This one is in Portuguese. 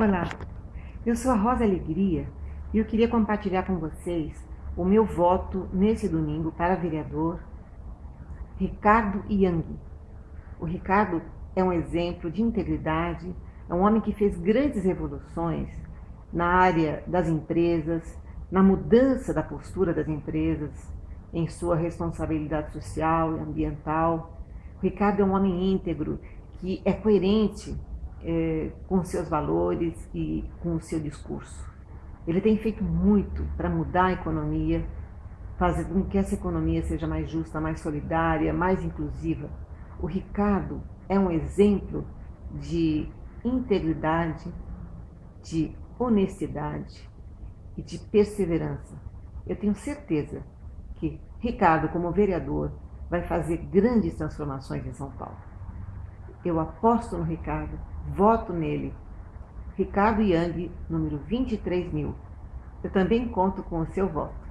Olá, eu sou a Rosa Alegria e eu queria compartilhar com vocês o meu voto nesse domingo para vereador Ricardo Yang. O Ricardo é um exemplo de integridade, é um homem que fez grandes revoluções na área das empresas, na mudança da postura das empresas, em sua responsabilidade social e ambiental. O Ricardo é um homem íntegro que é coerente é, com seus valores e com o seu discurso. Ele tem feito muito para mudar a economia, fazer com que essa economia seja mais justa, mais solidária, mais inclusiva. O Ricardo é um exemplo de integridade, de honestidade e de perseverança. Eu tenho certeza que Ricardo, como vereador, vai fazer grandes transformações em São Paulo. Eu aposto no Ricardo, voto nele. Ricardo Yang, número 23 mil. Eu também conto com o seu voto.